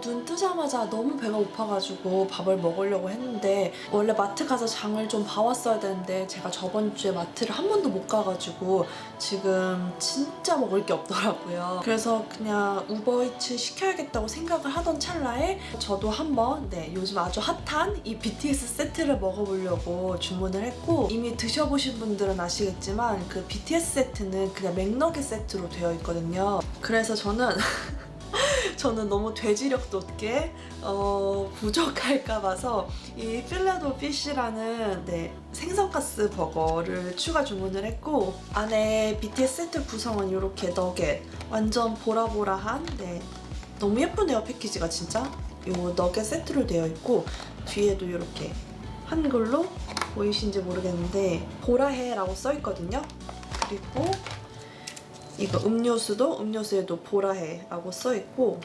눈 뜨자마자 너무 배가 고파가지고 밥을 먹으려고 했는데 원래 마트 가서 장을 좀 봐왔어야 되는데 제가 저번 주에 마트를 한 번도 못 가가지고 지금 진짜 먹을 게 없더라고요. 그래서 그냥 우버이츠 시켜야겠다고 생각을 하던 찰나에 저도 한번 네 요즘 아주 핫한 이 BTS 세트를 먹어보려고 주문을 했고 이미 드셔보신 분들은 아시겠지만 그 BTS 세트는 그냥 맥너겟 세트로 되어 있거든요. 그래서 저는 저는 너무 돼지력 돋게 어, 부족할까 봐서 이 필라도 피쉬라는 네, 생선가스 버거를 추가 주문을 했고 안에 BTS 세트 구성은 이렇게 너겟 완전 보라보라한 네, 너무 예쁘네요 패키지가 진짜. 요 너겟 세트로 되어 있고 뒤에도 이렇게 한글로 보이신지 모르겠는데 보라해 라고 써 있거든요. 그리고 이거 음료수도 음료수에도 보라해라고 써 있고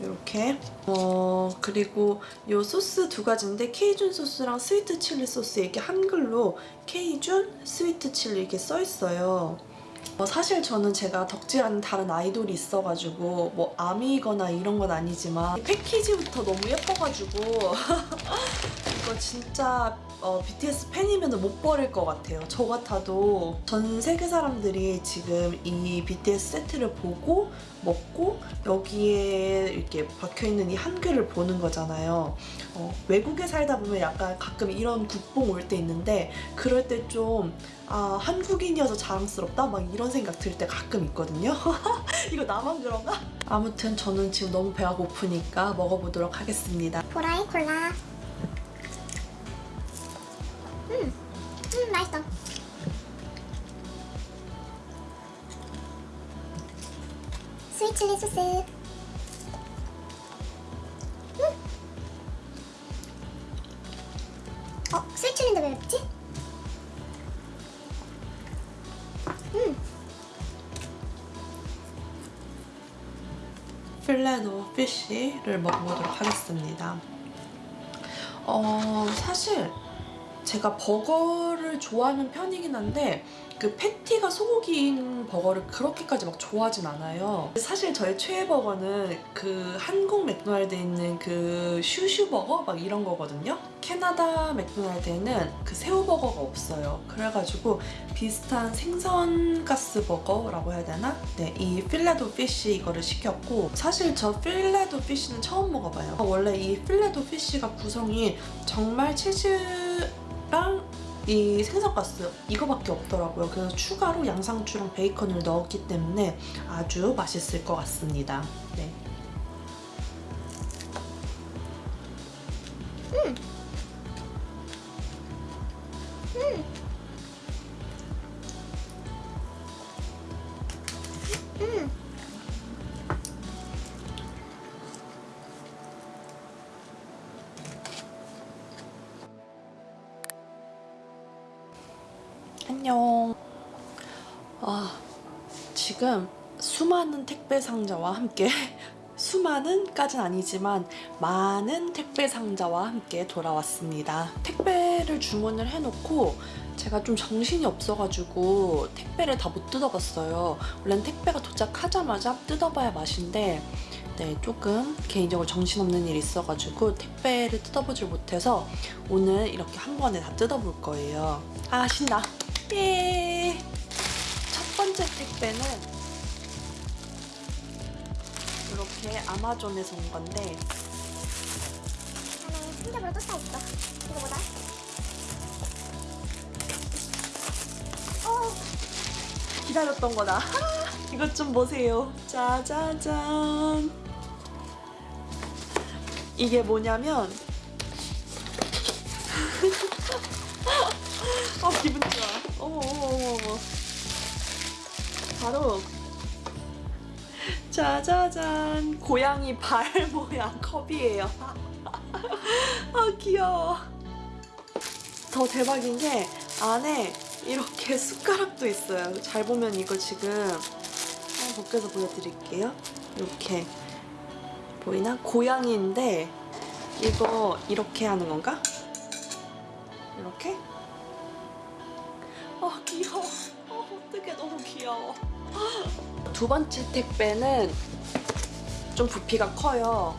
이렇게 어 그리고 요 소스 두 가지인데 케이준 소스랑 sweet chili 소스 이렇게 한글로 케이준 스위트 칠리 이렇게 써 있어요. 어, 사실 저는 제가 덕질하는 다른 아이돌이 있어가지고 뭐 아미거나 이런 건 아니지만 이 패키지부터 너무 예뻐가지고 이거 진짜 어, BTS 팬이면 못 버릴 것 같아요. 저 같아도 전 세계 사람들이 지금 이 BTS 세트를 보고 먹고 여기에 이렇게 박혀있는 이 한글을 보는 거잖아요. 어, 외국에 살다 보면 약간 가끔 이런 국뽕 올 때 있는데 그럴 때 좀 아, 한국인이어서 자랑스럽다? 막 이런 생각 들 때 가끔 있거든요. 이거 나만 그런가? 아무튼 저는 지금 너무 배가 고프니까 먹어보도록 하겠습니다. 보라의 콜라. Sweet chili 소스. 음. 어, sweet chili인데 왜 맵지? 음, Filet-O-Fish를 먹어보도록 하겠습니다. 어, 사실 제가 버거를 좋아하는 편이긴 한데 그 패티가 소고기인 버거를 그렇게까지 막 좋아하진 않아요. 사실 저의 최애 버거는 그 한국 맥도날드에 있는 그 슈슈 버거 막 이런 거거든요. 캐나다 맥도날드에는 그 새우 버거가 없어요. 그래가지고 비슷한 생선 가스 버거라고 해야 되나? 네, 이 Filet-O-Fish 이거를 시켰고 사실 저 Filet-O-Fish는 처음 먹어봐요. 원래 이 Filet-O-Fish가 구성이 정말 치즈 랑이 생선가스 이거밖에 없더라고요. 그래서 추가로 양상추랑 베이컨을 넣었기 때문에 아주 맛있을 것 같습니다. 네. 음. 안녕. 아, 지금 수많은 택배 상자와 함께 수많은 까진 아니지만 많은 택배 상자와 함께 돌아왔습니다. 택배를 주문을 해놓고 제가 좀 정신이 없어가지고 택배를 다 못 뜯어봤어요. 원래는 택배가 도착하자마자 뜯어봐야 맛인데 네, 조금 개인적으로 정신없는 일이 있어가지고 택배를 뜯어보질 못해서 오늘 이렇게 한 번에 다 뜯어볼 거예요. 아 신나! 예! 첫 번째 택배는 이렇게 아마존에서 온 건데 안에 흔적으로 또 써있어. 이거 보자. 어, 기다렸던 거다. 이것 좀 보세요. 짜자잔. 이게 뭐냐면 어 기분. 어머 어머 어머 어머. 바로 짜자잔 고양이 발 모양 컵이에요. 아 귀여워. 더 대박인 게 안에 이렇게 숟가락도 있어요. 잘 보면 이거 지금 한번 벗겨서 보여드릴게요. 이렇게 보이나? 고양이인데 이거 이렇게 하는 건가? 이렇게? 아 귀여워. 어, 어떡해 너무 귀여워. 두 번째 택배는 좀좀 부피가 커요.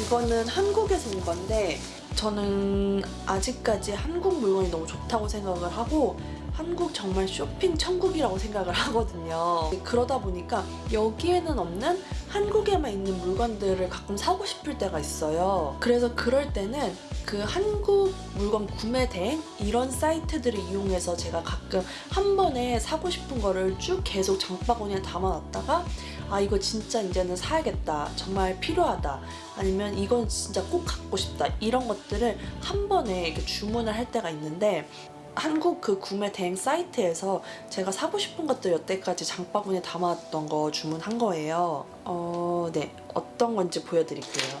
이거는 한국에서 온 건데 저는 아직까지 한국 물건이 너무 좋다고 생각을 하고 한국 정말 쇼핑 천국이라고 생각을 하거든요. 그러다 보니까 여기에는 없는 한국에만 있는 물건들을 가끔 사고 싶을 때가 있어요. 그래서 그럴 때는 그 한국 물건 구매 대행 이런 사이트들을 이용해서 제가 가끔 한 번에 사고 싶은 거를 쭉 계속 장바구니에 담아놨다가 아 이거 진짜 이제는 사야겠다 정말 필요하다 아니면 이건 진짜 꼭 갖고 싶다 이런 것들을 한 번에 이렇게 주문을 할 때가 있는데 한국 그 구매 대행 사이트에서 제가 사고 싶은 것들 여태까지 장바구니에 담아왔던 거 주문한 거예요. 어, 네. 어떤 건지 보여드릴게요.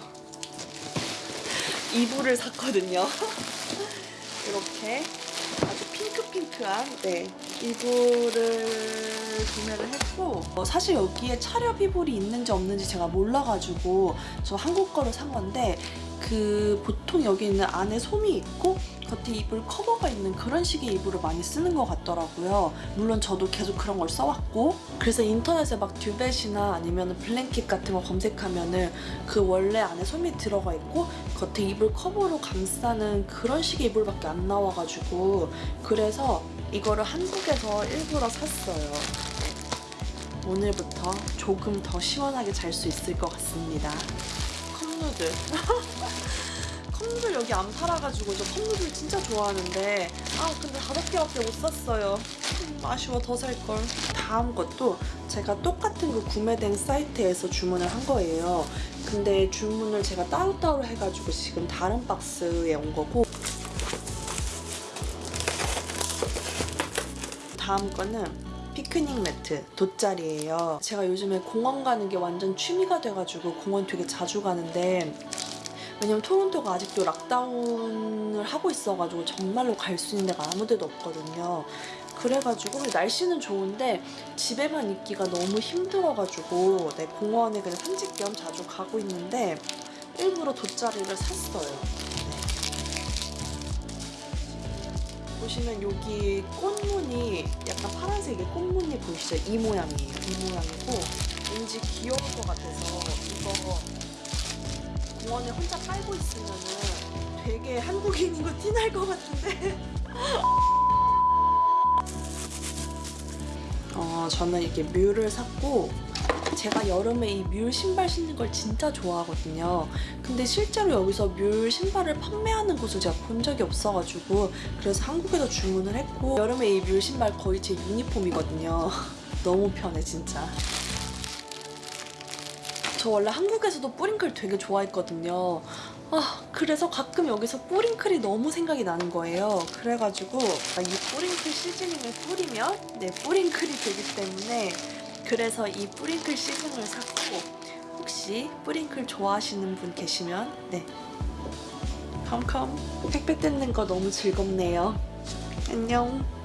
이불을 샀거든요. 이렇게 아주 핑크핑크한 네 이불을 구매를 했고 어, 사실 여기에 차렵 이불이 있는지 없는지 제가 몰라가지고 저 한국 거를 산 건데 그 보통 여기 있는 안에 솜이 있고 겉에 이불 커버가 있는 그런 식의 이불을 많이 쓰는 것 같더라고요. 물론 저도 계속 그런 걸 써왔고 그래서 인터넷에 막 듀벳이나 아니면 블랭킷 같은 거 검색하면 은 그 원래 안에 솜이 들어가 있고 겉에 이불 커버로 감싸는 그런 식의 이불밖에 안 나와가지고 그래서 이거를 한국에서 일부러 샀어요. 오늘부터 조금 더 시원하게 잘 수 있을 것 같습니다. 컵누들. 컵누들 여기 안 팔아가지고 저 컵누들 진짜 좋아하는데 아 근데 다섯 개밖에 못 샀어요. 음, 아쉬워 더 살걸. 다음 것도 제가 똑같은 그 구매된 사이트에서 주문을 한 거예요. 근데 주문을 제가 따로따로 해가지고 지금 다른 박스에 온 거고 다음 거는 피크닉 매트 돗자리예요. 제가 요즘에 공원 가는 게 완전 취미가 돼가지고 공원 되게 자주 가는데 왜냐면 토론토가 아직도 락다운을 하고 있어가지고 정말로 갈 수 있는 데가 아무 데도 없거든요. 그래가지고 날씨는 좋은데 집에만 있기가 너무 힘들어가지고 네, 공원에 그냥 산책 겸 자주 가고 있는데 일부러 돗자리를 샀어요. 보시면 여기 꽃무늬 약간 파란색의 꽃무늬 보이시죠? 이 모양이에요. 이 모양이고 왠지 귀여울 것 같아서 이거 공원에 혼자 깔고 있으면 은 되게 한국인인 거 티날 것 같은데. 어, 저는 이렇게 뮬을 샀고 제가 여름에 이 뮬 신발 신는 걸 진짜 좋아하거든요. 근데 실제로 여기서 뮬 신발을 판매하는 곳을 제가 본 적이 없어가지고 그래서 한국에서 주문을 했고 여름에 이 뮬 신발 거의 제 유니폼이거든요. 너무 편해 진짜. 저 원래 한국에서도 뿌링클 되게 좋아했거든요. 아, 그래서 가끔 여기서 뿌링클이 너무 생각이 나는 거예요. 그래가지고 이 뿌링클 시즈닝을 뿌리면 네, 뿌링클이 되기 때문에 그래서 이 뿌링클 시즌을 샀고 혹시 뿌링클 좋아하시는 분 계시면 네 컴컴 택배 뜯는 거 너무 즐겁네요. 안녕.